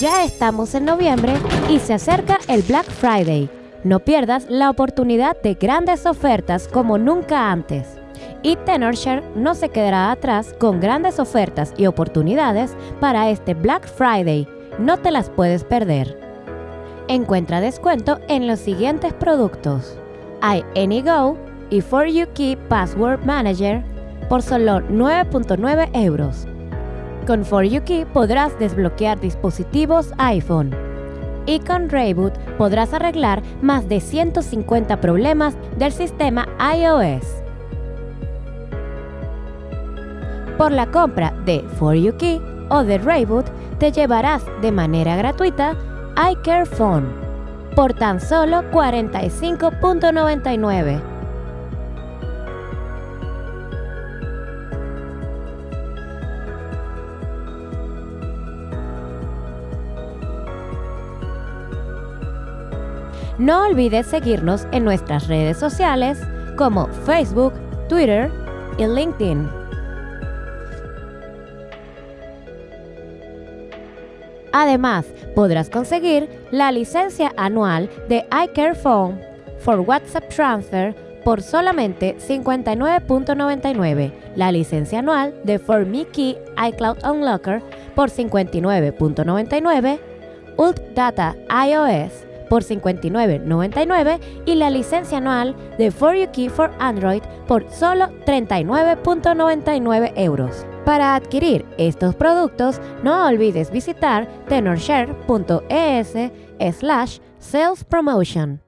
Ya estamos en noviembre y se acerca el Black Friday. No pierdas la oportunidad de grandes ofertas como nunca antes. Y Tenorshare no se quedará atrás con grandes ofertas y oportunidades para este Black Friday. No te las puedes perder. Encuentra descuento en los siguientes productos. Hay AnyGo y For You Key Password Manager por solo 9.9 euros. Con For You Key podrás desbloquear dispositivos iPhone. Y con Rayboot podrás arreglar más de 150 problemas del sistema iOS. Por la compra de For You Key o de Rayboot te llevarás de manera gratuita iCare Phone por tan solo 45.99 No olvides seguirnos en nuestras redes sociales como Facebook, Twitter y LinkedIn. Además, podrás conseguir la licencia anual de iCare Phone for WhatsApp Transfer por solamente 59.99, la licencia anual de For iCloud Unlocker por 59.99, Ult Data iOS por 59.99 y la licencia anual de For You Key for Android por solo 39.99 euros. Para adquirir estos productos, no olvides visitar tenorshare.es slash sales promotion.